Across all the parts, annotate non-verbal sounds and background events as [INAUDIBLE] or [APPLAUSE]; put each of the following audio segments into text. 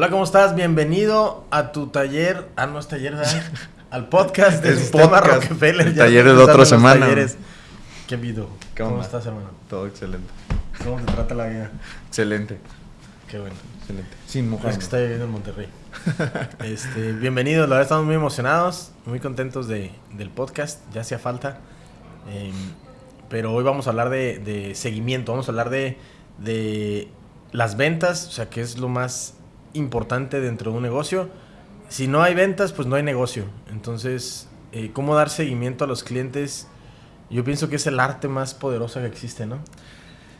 Hola, ¿cómo estás? Bienvenido a tu taller. Ah, no es taller, ¿verdad? [LAUGHS] Al podcast del El Sistema podcast. Rockefeller. El Ya taller de otra semana. talleres. ¿Qué video? ¿Qué ¿Cómo estás, hermano? Todo excelente. ¿Cómo te trata la vida? Excelente. Qué bueno. Excelente. Sin Es mujer. que está viviendo en Monterrey. Este, bienvenidos, la verdad estamos muy emocionados, muy contentos de, del podcast, ya hacía falta. Eh, pero hoy vamos a hablar de, de seguimiento, vamos a hablar de, de las ventas, o sea, que es lo más importante dentro de un negocio. Si no hay ventas, pues no hay negocio. Entonces, eh, ¿cómo dar seguimiento a los clientes? Yo pienso que es el arte más poderoso que existe, ¿no?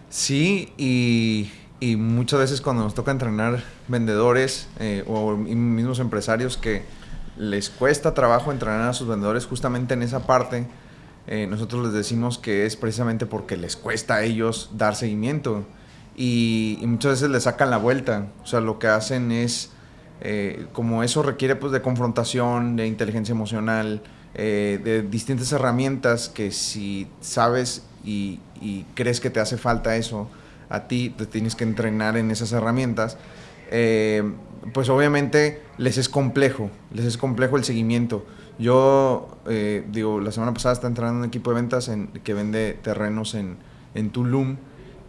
Sí, y, y muchas veces cuando nos toca entrenar vendedores eh, o mismos empresarios que les cuesta trabajo entrenar a sus vendedores justamente en esa parte, eh, nosotros les decimos que es precisamente porque les cuesta a ellos dar seguimiento. Y, y muchas veces le sacan la vuelta. O sea, lo que hacen es, eh, como eso requiere pues de confrontación, de inteligencia emocional, eh, de distintas herramientas que si sabes y, y crees que te hace falta eso, a ti te tienes que entrenar en esas herramientas, eh, pues obviamente les es complejo, les es complejo el seguimiento. Yo, eh, digo, la semana pasada estaba entrenando un equipo de ventas en, que vende terrenos en, en Tulum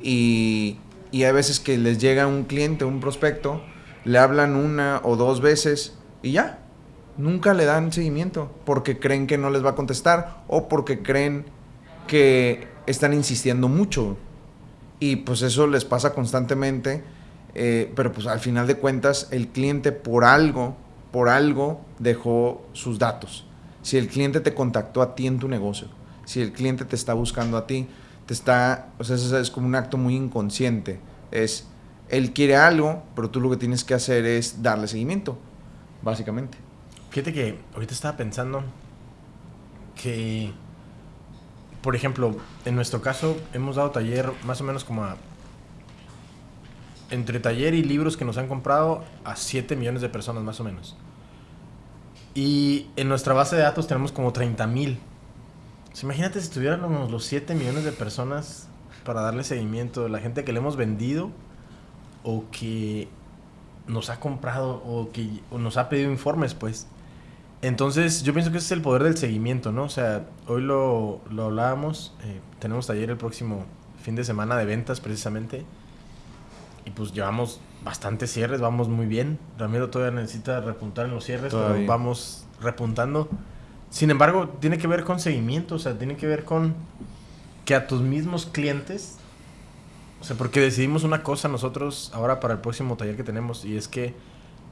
y, y hay veces que les llega un cliente, un prospecto, le hablan una o dos veces y ya, nunca le dan seguimiento porque creen que no les va a contestar o porque creen que están insistiendo mucho. Y pues eso les pasa constantemente, eh, pero pues al final de cuentas el cliente por algo, por algo dejó sus datos. Si el cliente te contactó a ti en tu negocio, si el cliente te está buscando a ti, te está, o sea, eso es como un acto muy inconsciente. Es, él quiere algo, pero tú lo que tienes que hacer es darle seguimiento, básicamente. Fíjate que ahorita estaba pensando que, por ejemplo, en nuestro caso hemos dado taller más o menos como a... Entre taller y libros que nos han comprado a 7 millones de personas más o menos. Y en nuestra base de datos tenemos como 30 mil. Imagínate si tuviéramos los 7 millones de personas para darle seguimiento. La gente que le hemos vendido o que nos ha comprado o que o nos ha pedido informes, pues. Entonces, yo pienso que ese es el poder del seguimiento, ¿no? O sea, hoy lo, lo hablábamos, eh, tenemos taller el próximo fin de semana de ventas precisamente. Y pues llevamos bastantes cierres, vamos muy bien. Ramiro todavía necesita repuntar en los cierres, pero vamos repuntando. Sin embargo, tiene que ver con seguimiento, o sea, tiene que ver con que a tus mismos clientes, o sea, porque decidimos una cosa nosotros ahora para el próximo taller que tenemos y es que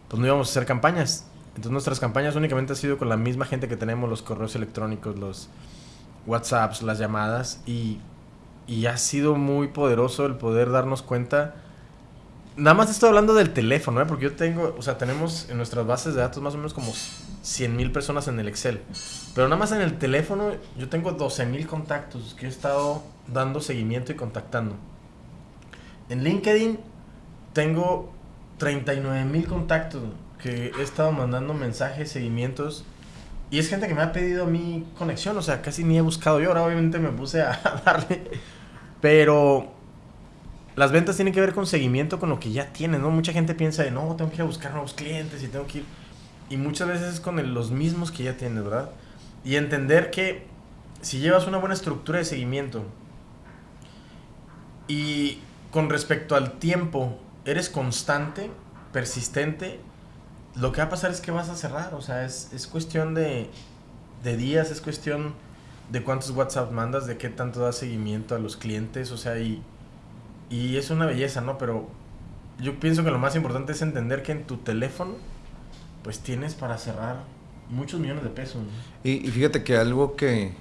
pues no íbamos a hacer campañas. Entonces nuestras campañas únicamente han sido con la misma gente que tenemos, los correos electrónicos, los WhatsApps, las llamadas y, y ha sido muy poderoso el poder darnos cuenta. Nada más estoy hablando del teléfono, ¿eh? porque yo tengo, o sea, tenemos en nuestras bases de datos más o menos como 100 mil personas en el Excel. Pero nada más en el teléfono yo tengo 12 mil contactos que he estado dando seguimiento y contactando. En LinkedIn tengo 39 mil contactos que he estado mandando mensajes, seguimientos. Y es gente que me ha pedido mi conexión, o sea, casi ni he buscado yo. Ahora obviamente me puse a [LAUGHS] darle. Pero las ventas tienen que ver con seguimiento, con lo que ya tienes, ¿no? Mucha gente piensa de, no, tengo que ir a buscar nuevos clientes y tengo que ir... Y muchas veces es con los mismos que ya tienes, ¿verdad? Y entender que si llevas una buena estructura de seguimiento y con respecto al tiempo eres constante, persistente, lo que va a pasar es que vas a cerrar. O sea, es, es cuestión de, de días, es cuestión de cuántos WhatsApp mandas, de qué tanto das seguimiento a los clientes, o sea, y, y es una belleza, ¿no? Pero yo pienso que lo más importante es entender que en tu teléfono, pues tienes para cerrar muchos millones de pesos. y fíjate que algo que,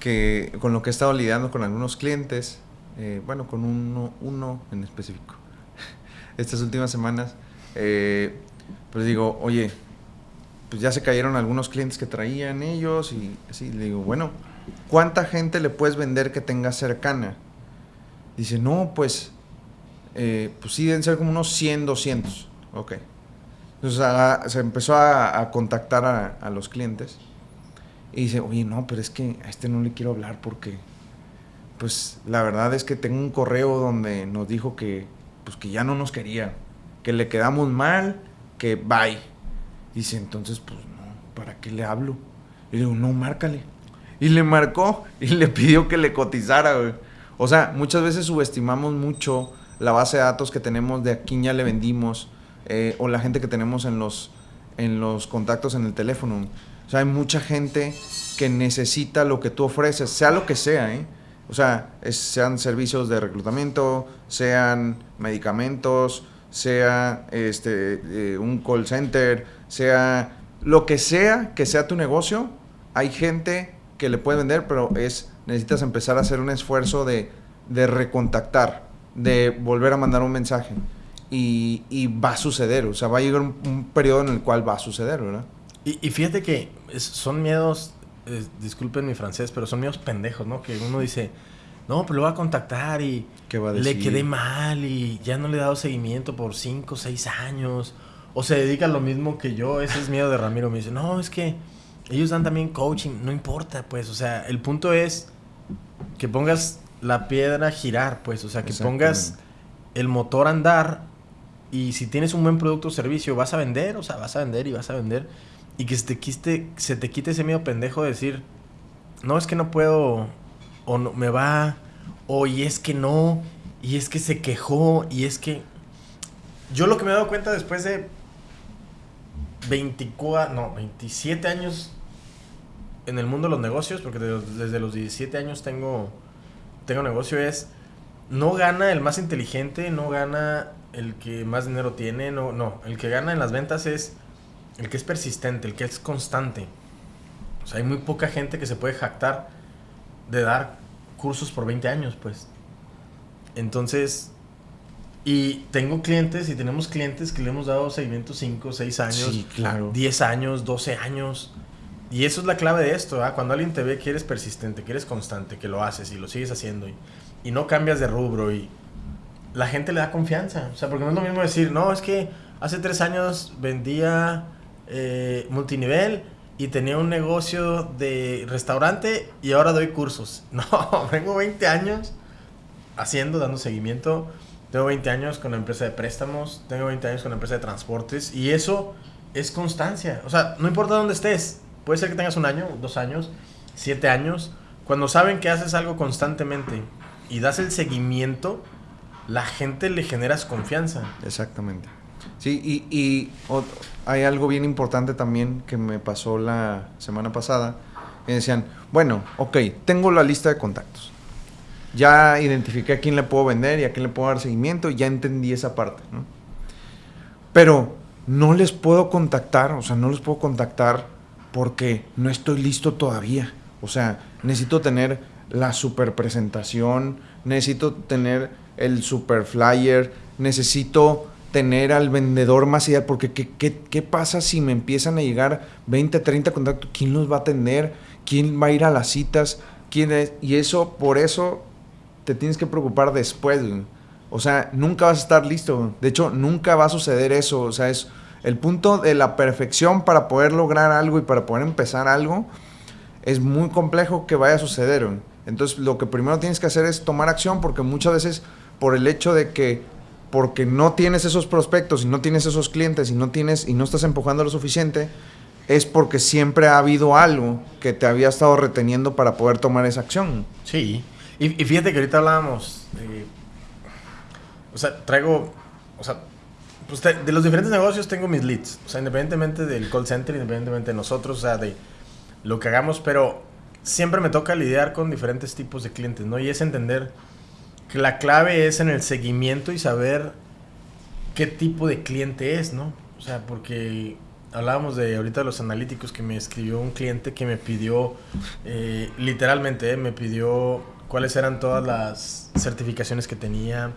que con lo que he estado lidiando con algunos clientes, eh, bueno, con uno, uno en específico, [LAUGHS] estas últimas semanas, eh, pues digo, oye, pues ya se cayeron algunos clientes que traían ellos y así, le digo, bueno, ¿cuánta gente le puedes vender que tengas cercana? Dice, no, pues, eh, pues sí, deben ser como unos 100, 200. Ok. Entonces se empezó a, contactar a, a los clientes y dice, oye, no, pero es que a este no le quiero hablar porque, pues, la verdad es que tengo un correo donde nos dijo que, pues, que ya no nos quería, que le quedamos mal que bye. Dice, entonces, pues no, ¿para qué le hablo? Y le digo, no, márcale. Y le marcó y le pidió que le cotizara, güey. O sea, muchas veces subestimamos mucho la base de datos que tenemos de a quién ya le vendimos eh, o la gente que tenemos en los, en los contactos en el teléfono. O sea, hay mucha gente que necesita lo que tú ofreces, sea lo que sea, ¿eh? O sea, sean servicios de reclutamiento, sean medicamentos, sea este, eh, un call center, sea lo que sea que sea tu negocio, hay gente que le puede vender, pero es necesitas empezar a hacer un esfuerzo de, de recontactar, de volver a mandar un mensaje. Y, y, va a suceder, o sea, va a llegar un, periodo en el cual va a suceder, ¿verdad? Y, y fíjate que son miedos, disculpen mi francés, pero son miedos pendejos, ¿no? Que uno dice, no, pero lo va a contactar y le quedé mal y ya no le he dado seguimiento por 5 o 6 años. O se dedica a lo mismo que yo, ese es miedo de Ramiro. Me dice, no, es que ellos dan también coaching, no importa, pues, o sea, el punto es que pongas la piedra a girar, pues, o sea, que pongas el motor a andar y si tienes un buen producto o servicio, vas a vender, o sea, vas a vender y vas a vender y que se te quite, se te quite ese miedo pendejo de decir, no, es que no puedo, o no, me va, o y es que no, y es que se quejó, y es que... Yo lo que me he dado cuenta después de 24, no, 27 años en el mundo de los negocios, porque desde los 17 años tengo, tengo negocio, es no gana el más inteligente, no gana el que más dinero tiene, no, no, el que gana en las ventas es el que es persistente, el que es constante. O sea, hay muy poca gente que se puede jactar de dar cursos por 20 años, pues. Entonces, y tengo clientes y tenemos clientes que le hemos dado seguimiento 5, 6 años, claro. 10 años, 12 años. Y eso es la clave de esto, ¿ah? Cuando alguien te ve que eres persistente, que eres constante, que lo haces y lo sigues haciendo y, no cambias de rubro y la gente le da confianza. O sea, porque no es lo mismo decir, no, es que hace tres años vendía eh, multinivel y tenía un negocio de restaurante y ahora doy cursos. [LAUGHS] No, vengo 20 años haciendo, dando seguimiento. Tengo 20 años con la empresa de préstamos, tengo 20 años con la empresa de transportes y eso es constancia. O sea, no importa dónde estés, Puede ser que tengas un año, dos años, siete años. Cuando saben que haces algo constantemente y das el seguimiento, la gente le generas confianza. Exactamente. Sí, y, y hay algo bien importante también que me pasó la semana pasada. Me decían, bueno, ok, tengo la lista de contactos. Ya identifiqué a quién le puedo vender y a quién le puedo dar seguimiento y ya entendí esa parte. Pero no les puedo contactar, o sea, no les puedo contactar porque no estoy listo todavía. O sea, necesito tener la super presentación, necesito tener el super flyer, necesito tener al vendedor más ideal, porque ¿qué, qué, pasa si me empiezan a llegar 20, 30 contactos? ¿Quién los va a atender? ¿Quién va a ir a las citas? ¿Quién es? Y eso, por eso, te tienes que preocupar después. O sea, nunca vas a estar listo. De hecho, nunca va a suceder eso. O sea, es el punto de la perfección para poder lograr algo y para poder empezar algo es muy complejo que vaya a suceder. Entonces lo que primero tienes que hacer es tomar acción porque muchas veces por el hecho de que porque no tienes esos prospectos y no tienes esos clientes y no tienes y no estás empujando lo suficiente es porque siempre ha habido algo que te había estado reteniendo para poder tomar esa acción. Sí, y, fíjate que ahorita hablábamos, o sea, traigo, o sea, pues de los diferentes negocios tengo mis leads. O sea, independientemente del call center, independientemente de nosotros, o sea, de lo que hagamos, pero siempre me toca lidiar con diferentes tipos de clientes, ¿no? Y es entender que la clave es en el seguimiento y saber qué tipo de cliente es, ¿no? O sea, porque hablábamos de ahorita de los analíticos que me escribió un cliente que me pidió, eh, literalmente, eh, me pidió cuáles eran todas las certificaciones que tenía,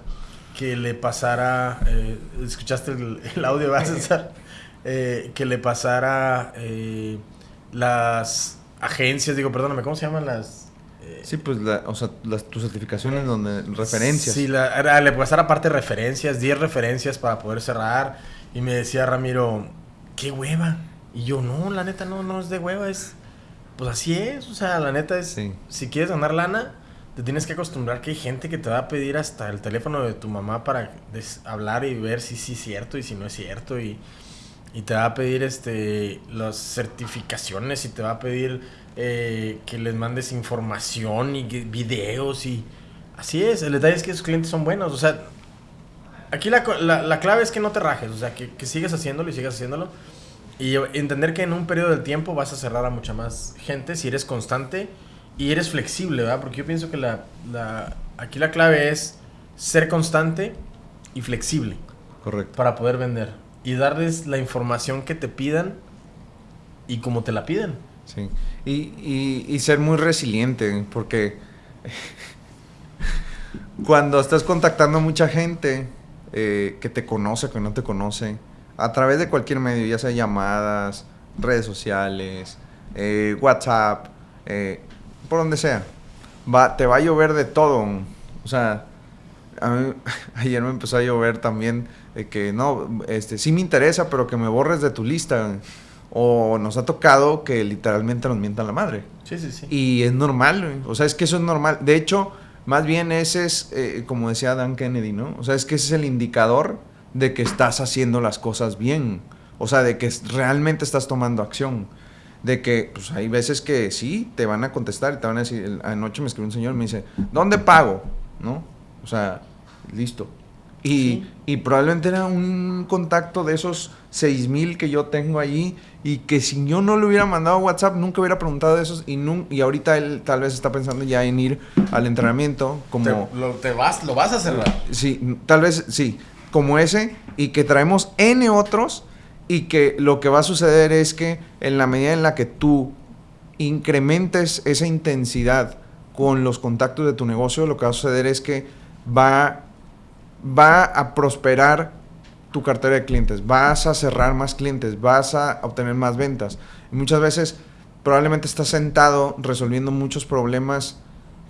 que le pasara, eh, escuchaste el, audio, ¿vas [LAUGHS] a eh, que le pasara eh, las agencias, digo, perdóname, ¿cómo se llaman las? sí, pues, o sea, las, tus certificaciones donde, referencias. Sí, la, le pasara aparte referencias, 10 referencias para poder cerrar, y me decía Ramiro, qué hueva, y yo, no, la neta no, no es de hueva, es, pues así es, o sea, la neta es, si quieres ganar lana, te tienes que acostumbrar que hay gente que te va a pedir hasta el teléfono de tu mamá para hablar y ver si sí es cierto y si no es cierto. Y, te va a pedir este las certificaciones y te va a pedir eh, que les mandes información y videos y así es. El detalle es que esos clientes son buenos. O sea, aquí la, la, clave es que no te rajes, o sea, que, que sigas haciéndolo y sigas haciéndolo. Y entender que en un periodo de tiempo vas a cerrar a mucha más gente si eres constante y eres flexible, ¿verdad? Porque yo pienso que la, la, aquí la clave es ser constante y flexible. Correcto. Para poder vender. Y darles la información que te pidan y como te la piden. Sí. Y, y, ser muy resiliente, porque [LAUGHS] cuando estás contactando a mucha gente eh, que te conoce, que no te conoce, a través de cualquier medio, ya sea llamadas, redes sociales, eh, WhatsApp, eh, por donde sea, va, te va a llover de todo. O sea, [LAUGHS] ayer me empezó a llover también de que no, este, sí me interesa, pero que me borres de tu lista. O nos ha tocado que literalmente nos mientan la madre. Sí, sí, sí. Y es normal, o sea, es que eso es normal. De hecho, más bien ese es, eh, como decía Dan Kennedy, ¿no? O sea, es que ese es el indicador de que estás haciendo las cosas bien. O sea, de que realmente estás tomando acción. De que, pues hay veces que sí, te van a contestar y te van a decir, anoche me escribió un señor y me dice, ¿dónde pago? ¿No? O sea, listo. Y, y, probablemente era un contacto de esos 6000 que yo tengo allí y que si yo no le hubiera mandado WhatsApp nunca hubiera preguntado de esos y, y ahorita él tal vez está pensando ya en ir al entrenamiento como... lo, te vas, lo vas a cerrar. Sí, tal vez sí, como ese y que traemos N otros y que lo que va a suceder es que en la medida en la que tú incrementes esa intensidad con los contactos de tu negocio, lo que va a suceder es que va va a prosperar tu cartera de clientes, vas a cerrar más clientes, vas a obtener más ventas. Y muchas veces probablemente estás sentado resolviendo muchos problemas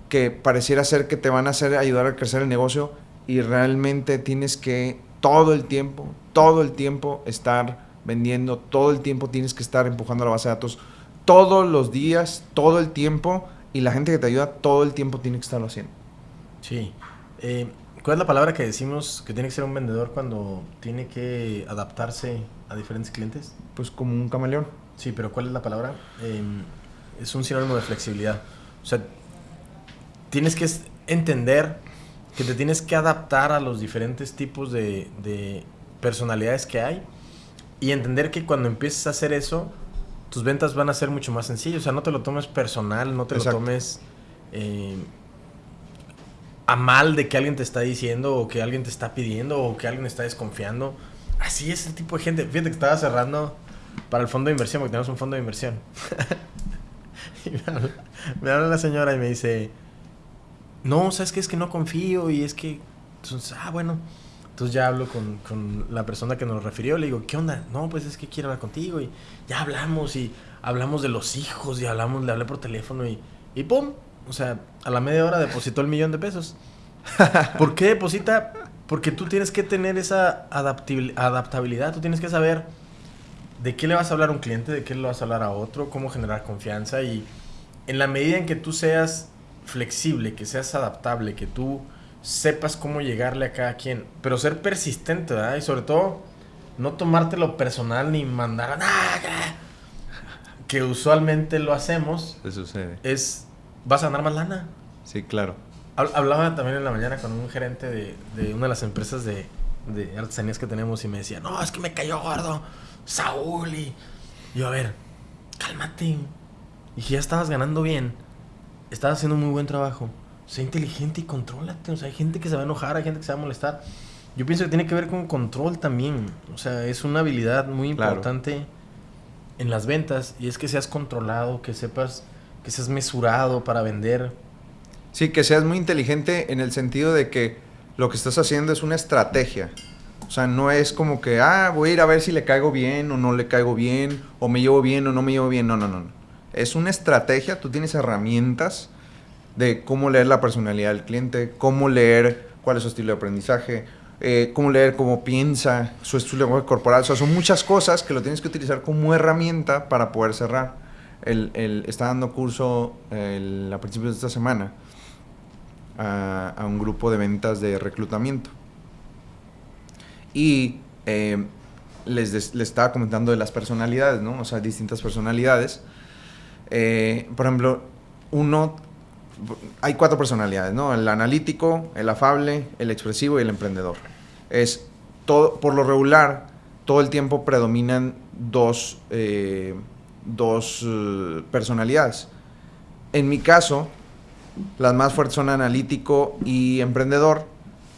que pareciera ser que te van a hacer ayudar a crecer el negocio y realmente tienes que todo el tiempo, todo el tiempo estar vendiendo, todo el tiempo tienes que estar empujando la base de datos, todos los días, todo el tiempo y la gente que te ayuda todo el tiempo tiene que estarlo haciendo. Sí. Eh, ¿Cuál es la palabra que decimos que tiene que ser un vendedor cuando tiene que adaptarse a diferentes clientes? Pues como un camaleón. Sí, pero ¿cuál es la palabra? Em, es un sinónimo de flexibilidad. O sea, tienes que entender que te tienes que adaptar a los diferentes tipos de, de personalidades que hay y entender que cuando empieces a hacer eso, tus ventas van a ser mucho más sencillas. O sea, no te lo tomes personal, no te lo tomes... Eh, a mal de que alguien te está diciendo o que alguien te está pidiendo o que alguien está desconfiando. Así es el tipo de gente. Fíjate que estaba cerrando para el fondo de inversión, porque tenemos un fondo de inversión. [LAUGHS] y me habla, la señora y me dice, no, ¿sabes qué? Es que no confío y es que... Entonces, ah, bueno. Entonces ya hablo con, con, la persona que nos refirió, le digo, ¿qué onda? No, pues es que quiero hablar contigo y ya hablamos y hablamos de los hijos y hablamos, le hablé por teléfono y, y ¡pum! O sea, a la media hora depositó el millón de pesos. [LAUGHS] ¿Por qué deposita? Porque tú tienes que tener esa adaptabilidad, tú tienes que saber de qué le vas a hablar a un cliente, de qué le vas a hablar a otro, cómo generar confianza y en la medida en que tú seas flexible, que seas adaptable, que tú sepas cómo llegarle a cada quien, pero ser persistente, ¿verdad? Y sobre todo no tomártelo personal ni mandar a nada, que usualmente lo hacemos. sucede. Es vas a ganar más lana. Sí, claro. Hablaba también en la mañana con un gerente de, de una de las empresas de, de, artesanías que tenemos y me decía, no, es que me cayó gordo Saúl y yo, a ver, cálmate. Y ya estabas ganando bien, estabas haciendo un muy buen trabajo. Sé inteligente y contrólate. O sea, hay gente que se va a enojar, hay gente que se va a molestar. Yo pienso que tiene que ver con control también. O sea, es una habilidad muy importante en las ventas y es que seas controlado, que sepas que seas mesurado para vender. Sí, que seas muy inteligente en el sentido de que lo que estás haciendo es una estrategia. O sea, no es como que, ah, voy a ir a ver si le caigo bien o no le caigo bien, o me llevo bien o no me llevo bien. No, no, no. Es una estrategia, tú tienes herramientas de cómo leer la personalidad del cliente, cómo leer cuál es su estilo de aprendizaje, eh, cómo leer cómo piensa, su estilo corporal. O sea, son muchas cosas que lo tienes que utilizar como herramienta para poder cerrar el, está dando curso a principios de esta semana a, un grupo de ventas de reclutamiento. Y eh, les, les estaba comentando de las personalidades, ¿no? O sea, distintas personalidades. Eh, por ejemplo, uno, hay cuatro personalidades, ¿no? El analítico, el afable, el expresivo y el emprendedor. Es todo, por lo regular, todo el tiempo predominan dos, eh, dos eh, personalidades. En mi caso, las más fuertes son analítico y emprendedor,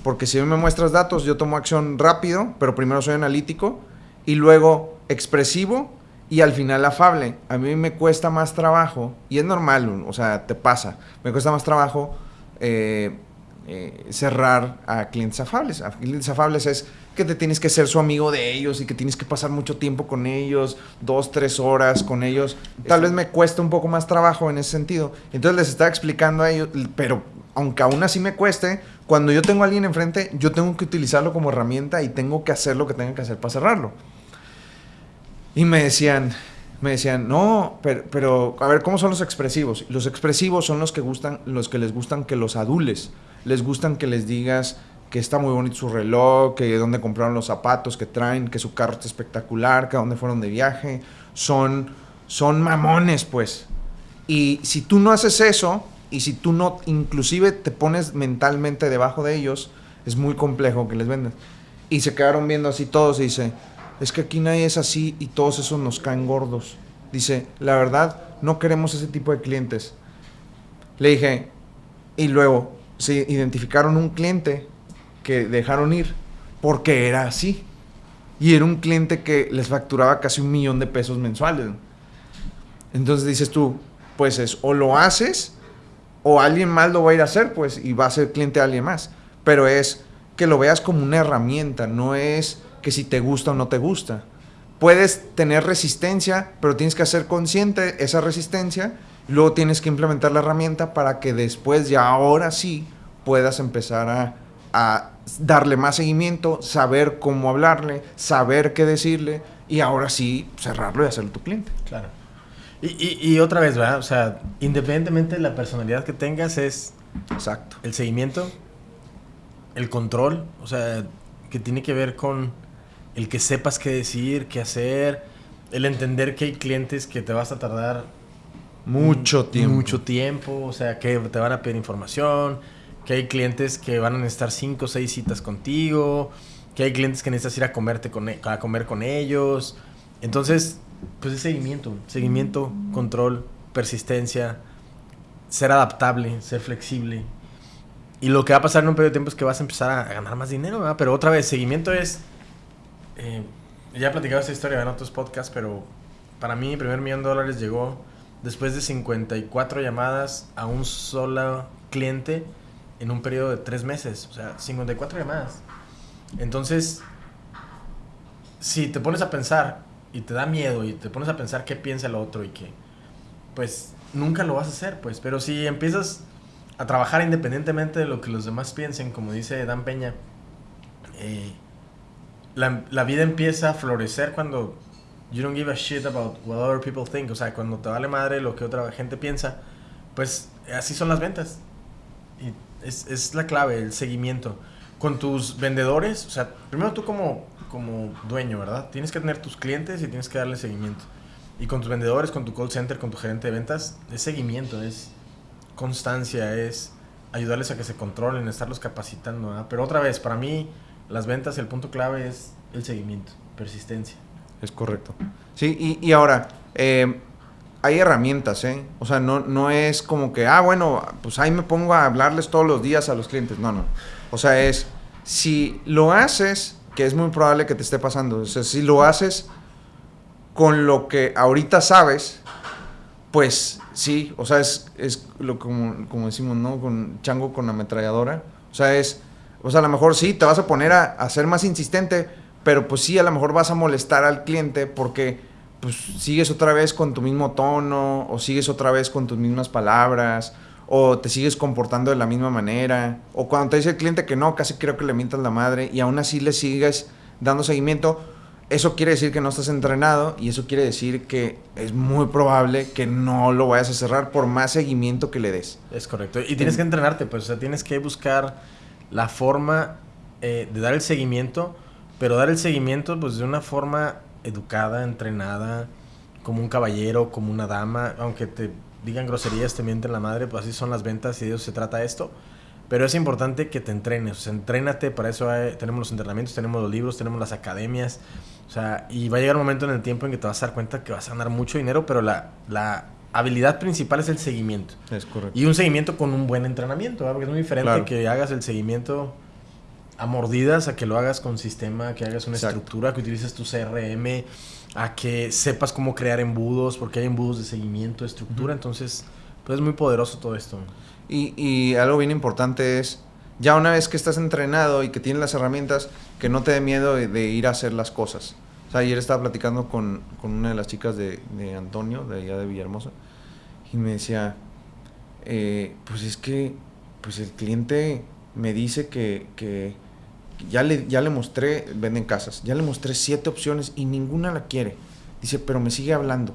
porque si me muestras datos, yo tomo acción rápido, pero primero soy analítico y luego expresivo y al final afable. A mí me cuesta más trabajo, y es normal, o sea, te pasa, me cuesta más trabajo eh, eh, cerrar a clientes afables. A clientes afables es que te tienes que ser su amigo de ellos y que tienes que pasar mucho tiempo con ellos, dos, tres horas con ellos. Tal vez me cuesta un poco más trabajo en ese sentido. Entonces les estaba explicando a ellos, pero aunque aún así me cueste, cuando yo tengo a alguien enfrente, yo tengo que utilizarlo como herramienta y tengo que hacer lo que tenga que hacer para cerrarlo. Y me decían, me decían, no, pero, pero, a ver, ¿cómo son los expresivos? Los expresivos son los que gustan, los que les gustan que los adules, les gustan que les digas que está muy bonito su reloj, que dónde compraron los zapatos que traen, que su carro está espectacular, que a dónde fueron de viaje. Son, son mamones, pues. Y si tú no haces eso, y si tú no, inclusive te pones mentalmente debajo de ellos, es muy complejo que les vendan. Y se quedaron viendo así todos y dice, es que aquí nadie es así y todos esos nos caen gordos. Dice, la verdad, no queremos ese tipo de clientes. Le dije, y luego se identificaron un cliente que dejaron ir porque era así. Y era un cliente que les facturaba casi un millón de pesos mensuales. Entonces dices tú, pues es o lo haces o alguien más lo va a ir a hacer, pues, y va a ser cliente de alguien más. Pero es que lo veas como una herramienta, no es que si te gusta o no te gusta. Puedes tener resistencia, pero tienes que hacer consciente esa resistencia, luego tienes que implementar la herramienta para que después, ya ahora sí, puedas empezar a, a darle más seguimiento, saber cómo hablarle, saber qué decirle, y ahora sí cerrarlo y hacerlo tu cliente. Claro. Y, y, otra vez, ¿verdad? O sea, independientemente de la personalidad que tengas, es. Exacto. El seguimiento, el control, o sea, que tiene que ver con el que sepas qué decir, qué hacer, el entender que hay clientes que te vas a tardar. Mucho tiempo. Mucho tiempo, o sea, que te van a pedir información, que hay clientes que van a necesitar cinco o seis citas contigo, que hay clientes que necesitas ir a, comerte con, e, a comer con ellos. Entonces, pues es seguimiento, seguimiento, control, persistencia, ser adaptable, ser flexible. Y lo que va a pasar en un periodo de tiempo es que vas a empezar a ganar más dinero, ¿verdad? Pero otra vez, seguimiento es... Eh, ya he platicado esta historia en otros podcasts, pero para mí mi primer millón de dólares llegó después de 54 llamadas a un solo cliente en un periodo de tres meses. O sea, 54 llamadas. Entonces, si te pones a pensar y te da miedo y te pones a pensar qué piensa el otro y que, pues, nunca lo vas a hacer, pues. Pero si empiezas a trabajar independientemente de lo que los demás piensen, como dice Dan Peña, eh, la, la, vida empieza a florecer cuando you don't give a shit about what other people think. O sea, cuando te vale madre lo que otra gente piensa, pues así son las ventas. Y es, es la clave, el seguimiento. Con tus vendedores, o sea, primero tú como como dueño, ¿verdad? Tienes que tener tus clientes y tienes que darle seguimiento. Y con tus vendedores, con tu call center, con tu gerente de ventas, es seguimiento, es constancia, es ayudarles a que se controlen, estarlos capacitando. Pero otra vez, para mí, las ventas, el punto clave es el seguimiento, persistencia. Es correcto. Sí, y, y ahora, eh, hay herramientas, ¿eh? O sea, no, no es como que, ah, bueno, pues ahí me pongo a hablarles todos los días a los clientes. No, no. O sea, es, si lo haces que es muy probable que te esté pasando. O sea, si lo haces con lo que ahorita sabes, pues sí, o sea, es, es lo como, como decimos, ¿no? Con chango con ametralladora. O sea, es, o sea, a lo mejor sí, te vas a poner a, ser más insistente, pero pues sí, a lo mejor vas a molestar al cliente porque pues sigues otra vez con tu mismo tono o sigues otra vez con tus mismas palabras o te sigues comportando de la misma manera, o cuando te dice el cliente que no, casi creo que le mientas la madre y aún así le sigues dando seguimiento, eso quiere decir que no estás entrenado y eso quiere decir que es muy probable que no lo vayas a cerrar por más seguimiento que le des. Es correcto. Y tienes que entrenarte, pues, o sea, tienes que buscar la forma eh, de dar el seguimiento pero dar el seguimiento pues de una forma educada, entrenada, como un caballero, como una dama, aunque te digan groserías, te mienten la madre, pues así son las ventas y de eso se trata esto. Pero es importante que te entrenes, o sea, entrénate, para eso tenemos los entrenamientos, tenemos los libros, tenemos las academias, o sea, y va a llegar un momento en el tiempo en que te vas a dar cuenta que vas a ganar mucho dinero, pero la, la habilidad principal es el seguimiento. Es correcto. Y un seguimiento con un buen entrenamiento, porque es muy diferente que hagas el seguimiento a mordidas, a que lo hagas con sistema, que hagas una estructura, que utilices tu CRM, a que sepas cómo crear embudos, porque hay embudos de seguimiento, estructura, entonces, pues es muy poderoso todo esto. Y, y, algo bien importante es, ya una vez que estás entrenado y que tienes las herramientas, que no te dé miedo de, ir a hacer las cosas. O sea, ayer estaba platicando con, con una de las chicas de, de, Antonio, de allá de Villahermosa, y me decía, eh, pues es que pues el cliente me dice que, que ya, le, ya le mostré, venden casas, ya le mostré siete opciones y ninguna la quiere. Dice, pero me sigue hablando.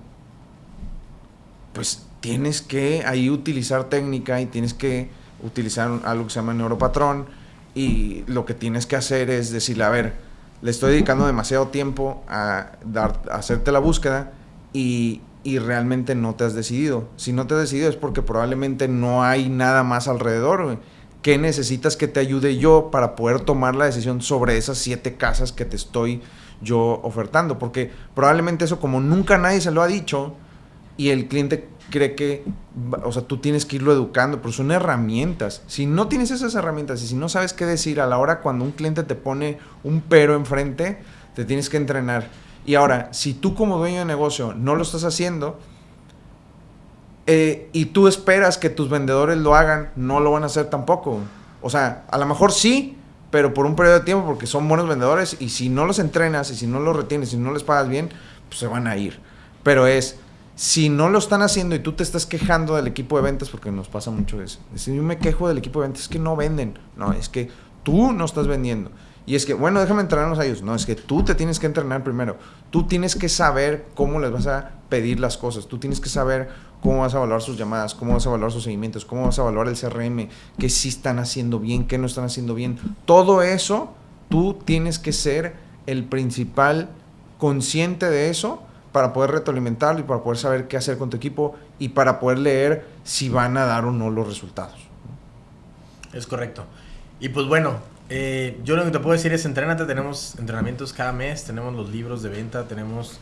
Pues tienes que ahí utilizar técnica y tienes que utilizar algo que se llama neuropatrón y lo que tienes que hacer es decirle, a ver, le estoy dedicando demasiado tiempo a, dar, hacerte la búsqueda y, y, realmente no te has decidido. Si no te has decidido es porque probablemente no hay nada más alrededor. ¿Qué necesitas que te ayude yo para poder tomar la decisión sobre esas siete casas que te estoy yo ofertando? Porque probablemente eso como nunca nadie se lo ha dicho y el cliente cree que, o sea, tú tienes que irlo educando, pero son herramientas. Si no tienes esas herramientas y si no sabes qué decir a la hora cuando un cliente te pone un pero enfrente, te tienes que entrenar. Y ahora, si tú como dueño de negocio no lo estás haciendo eh, y tú esperas que tus vendedores lo hagan, no lo van a hacer tampoco. O sea, a lo mejor sí, pero por un periodo de tiempo porque son buenos vendedores y si no los entrenas y si no los retienes y no les pagas bien, pues se van a ir. Pero es si no lo están haciendo y tú te estás quejando del equipo de ventas, porque nos pasa mucho eso, si yo me quejo del equipo de ventas, es que no venden, no, es que tú no estás vendiendo. Y es que, bueno, déjame entrenarnos a ellos. No, es que tú te tienes que entrenar primero. Tú tienes que saber cómo les vas a pedir las cosas. Tú tienes que saber cómo vas a evaluar sus llamadas, cómo vas a evaluar sus seguimientos, cómo vas a evaluar el CRM, qué sí están haciendo bien, qué no están haciendo bien. Todo eso, tú tienes que ser el principal consciente de eso para poder retroalimentarlo y para poder saber qué hacer con tu equipo y para poder leer si van a dar o no los resultados. Es correcto. Y pues bueno, eh, yo lo que te puedo decir es entrénate, tenemos entrenamientos cada mes, tenemos los libros de venta, tenemos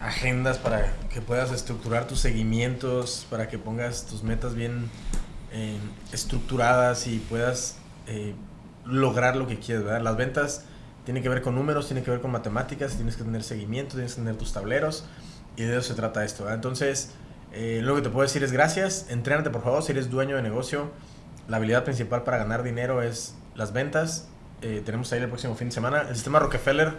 agendas para que puedas estructurar tus seguimientos, para que pongas tus metas bien eh, estructuradas y puedas eh, lograr lo que quieres. ¿verdad? Las ventas tiene que ver con números, tiene que ver con matemáticas, tienes que tener seguimiento, tienes que tener tus tableros y de eso se trata esto. Entonces, eh, lo que te puedo decir es gracias, entrénate por favor si eres dueño de negocio. La habilidad principal para ganar dinero es las ventas. Eh, tenemos ahí el próximo fin de semana. El sistema Rockefeller,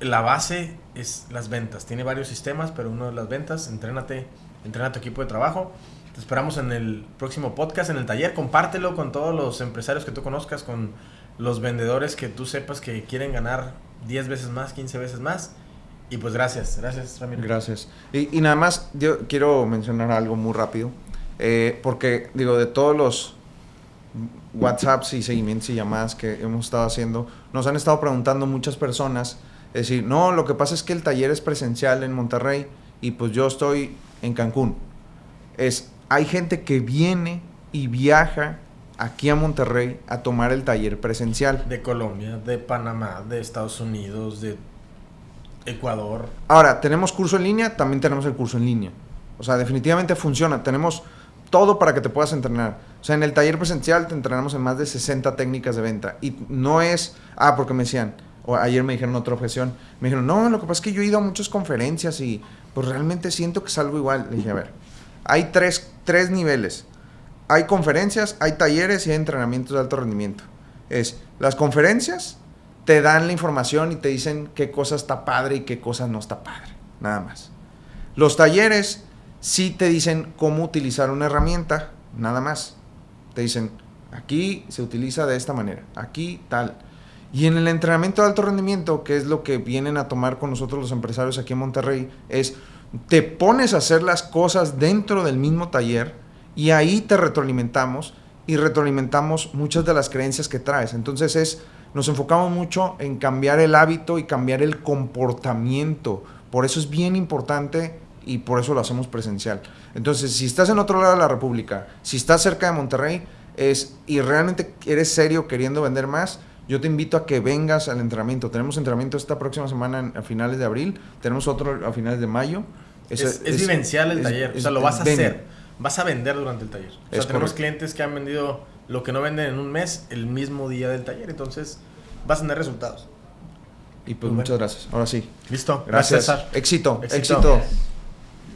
la base es las ventas. Tiene varios sistemas, pero uno es las ventas. Entrénate, entrena tu equipo de trabajo. Te esperamos en el próximo podcast, en el taller. Compártelo con todos los empresarios que tú conozcas, con los vendedores que tú sepas que quieren ganar 10 veces más, 15 veces más. Y pues gracias, gracias Ramiro. Gracias. Y, nada más, yo quiero mencionar algo muy rápido, eh, porque digo, de todos los WhatsApps y seguimientos y llamadas que hemos estado haciendo, nos han estado preguntando muchas personas, es decir, no, lo que pasa es que el taller es presencial en Monterrey y pues yo estoy en Cancún. Es, hay gente que viene y viaja aquí a Monterrey a tomar el taller presencial. De Colombia, de Panamá, de Estados Unidos, de Ecuador. Ahora, tenemos curso en línea, también tenemos el curso en línea. O sea, definitivamente funciona. Tenemos todo para que te puedas entrenar. O sea, en el taller presencial te entrenamos en más de 60 técnicas de venta. Y no es, ah, porque me decían, o ayer me dijeron otra objeción, me dijeron, no, lo que pasa es que yo he ido a muchas conferencias y pues realmente siento que es algo igual. Le dije, a ver, hay tres, tres niveles hay conferencias, hay talleres y hay entrenamientos de alto rendimiento. Es, las conferencias te dan la información y te dicen qué cosa está padre y qué cosa no está padre. Nada más. Los talleres sí te dicen cómo utilizar una herramienta, nada más. Te dicen, aquí se utiliza de esta manera, aquí tal. Y en el entrenamiento de alto rendimiento, que es lo que vienen a tomar con nosotros los empresarios aquí en Monterrey, es te pones a hacer las cosas dentro del mismo taller y ahí te retroalimentamos y retroalimentamos muchas de las creencias que traes. Entonces es nos enfocamos mucho en cambiar el hábito y cambiar el comportamiento. Por eso es bien importante y por eso lo hacemos presencial. Entonces, si estás en otro lado de la República, si estás cerca de Monterrey es, y realmente eres serio queriendo vender más, yo te invito a que vengas al entrenamiento. Tenemos entrenamiento esta próxima semana a finales de abril, tenemos otro a finales de mayo. Es, vivencial el taller, o sea, lo vas a hacer, vas a vender durante el taller. O sea, tenemos clientes que han vendido lo que no venden en un mes el mismo día del taller, entonces vas a tener resultados. Y pues muchas gracias. Ahora sí. Listo. Gracias. Éxito. Éxito.